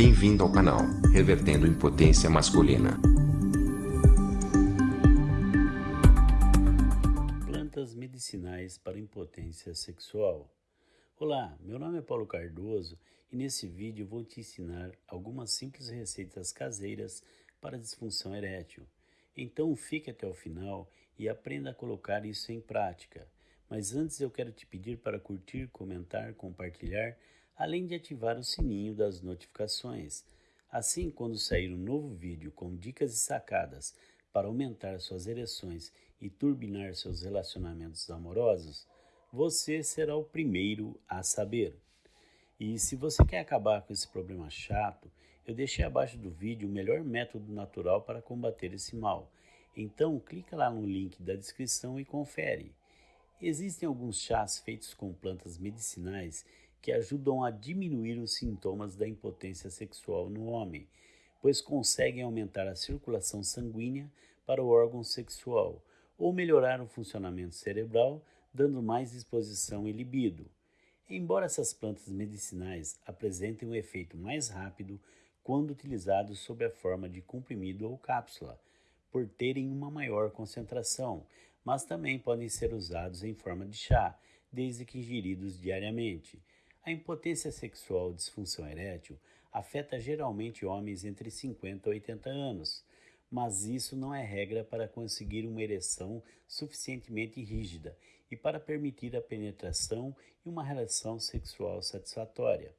Bem-vindo ao canal, Revertendo Impotência Masculina. Plantas medicinais para impotência sexual. Olá, meu nome é Paulo Cardoso e nesse vídeo vou te ensinar algumas simples receitas caseiras para disfunção erétil. Então fique até o final e aprenda a colocar isso em prática. Mas antes eu quero te pedir para curtir, comentar, compartilhar além de ativar o sininho das notificações. Assim, quando sair um novo vídeo com dicas e sacadas para aumentar suas ereções e turbinar seus relacionamentos amorosos, você será o primeiro a saber. E se você quer acabar com esse problema chato, eu deixei abaixo do vídeo o melhor método natural para combater esse mal. Então, clica lá no link da descrição e confere. Existem alguns chás feitos com plantas medicinais que ajudam a diminuir os sintomas da impotência sexual no homem, pois conseguem aumentar a circulação sanguínea para o órgão sexual ou melhorar o funcionamento cerebral, dando mais disposição e libido. Embora essas plantas medicinais apresentem um efeito mais rápido quando utilizados sob a forma de comprimido ou cápsula, por terem uma maior concentração, mas também podem ser usados em forma de chá, desde que ingeridos diariamente. A impotência sexual disfunção erétil afeta geralmente homens entre 50 e 80 anos, mas isso não é regra para conseguir uma ereção suficientemente rígida e para permitir a penetração e uma relação sexual satisfatória.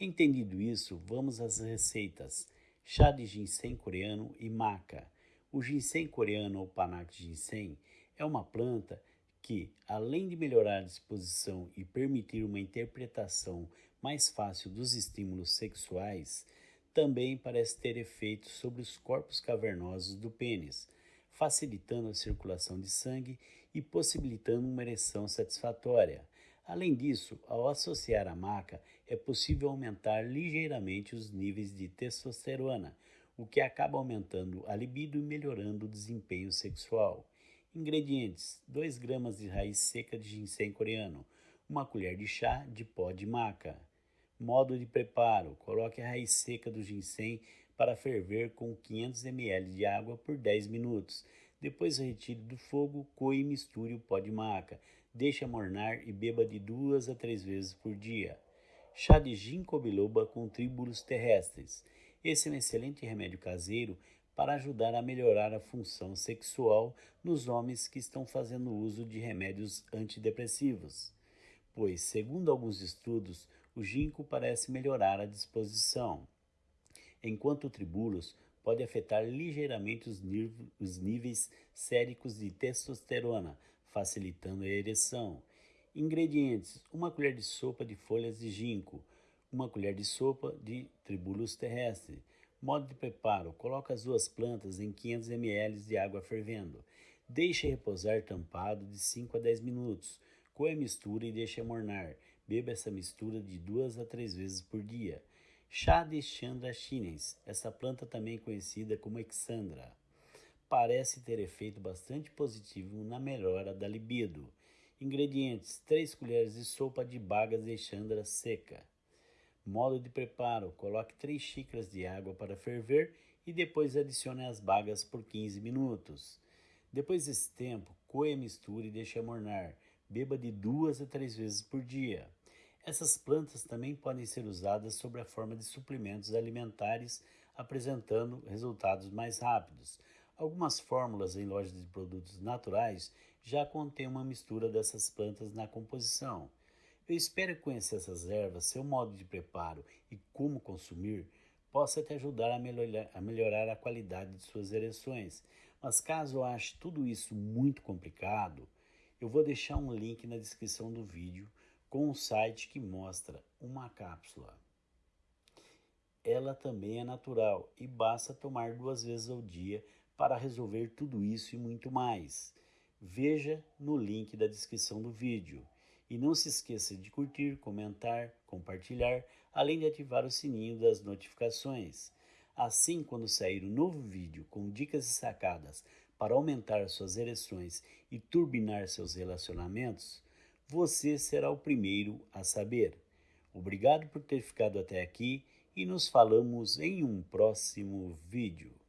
Entendido isso, vamos às receitas. Chá de ginseng coreano e maca. O ginseng coreano ou panax ginseng é uma planta que, além de melhorar a disposição e permitir uma interpretação mais fácil dos estímulos sexuais, também parece ter efeitos sobre os corpos cavernosos do pênis, facilitando a circulação de sangue e possibilitando uma ereção satisfatória. Além disso, ao associar a maca, é possível aumentar ligeiramente os níveis de testosterona, o que acaba aumentando a libido e melhorando o desempenho sexual. Ingredientes: 2 gramas de raiz seca de ginseng coreano, uma colher de chá de pó de maca. Modo de preparo: coloque a raiz seca do ginseng para ferver com 500 ml de água por 10 minutos. Depois retire do fogo, coe e misture o pó de maca. Deixe amornar e beba de duas a três vezes por dia. Chá de ginkgo biloba com tríbulos terrestres. Esse é um excelente remédio caseiro para ajudar a melhorar a função sexual nos homens que estão fazendo uso de remédios antidepressivos, pois, segundo alguns estudos, o ginkgo parece melhorar a disposição, enquanto o tribulus pode afetar ligeiramente os, os níveis séricos de testosterona, facilitando a ereção. Ingredientes: uma colher de sopa de folhas de ginkgo, uma colher de sopa de tribulus terrestre, Modo de preparo: coloque as duas plantas em 500 ml de água fervendo. Deixe repousar tampado de 5 a 10 minutos. Coe a mistura e deixe amornar. Beba essa mistura de duas a três vezes por dia. Chá de Chandra chinense. Essa planta também conhecida como Exandra. Parece ter efeito bastante positivo na melhora da libido. Ingredientes: 3 colheres de sopa de bagas de Chandra seca. Modo de preparo: coloque 3 xícaras de água para ferver e depois adicione as bagas por 15 minutos. Depois desse tempo, coe a mistura e deixe amornar. Beba de duas a três vezes por dia. Essas plantas também podem ser usadas sob a forma de suplementos alimentares, apresentando resultados mais rápidos. Algumas fórmulas em lojas de produtos naturais já contêm uma mistura dessas plantas na composição. Eu espero que conhecer essas ervas, seu modo de preparo e como consumir possa te ajudar a melhorar, a melhorar a qualidade de suas ereções. Mas caso eu ache tudo isso muito complicado, eu vou deixar um link na descrição do vídeo com um site que mostra uma cápsula. Ela também é natural e basta tomar duas vezes ao dia para resolver tudo isso e muito mais. Veja no link da descrição do vídeo. E não se esqueça de curtir, comentar, compartilhar, além de ativar o sininho das notificações. Assim, quando sair um novo vídeo com dicas e sacadas para aumentar suas ereções e turbinar seus relacionamentos, você será o primeiro a saber. Obrigado por ter ficado até aqui e nos falamos em um próximo vídeo.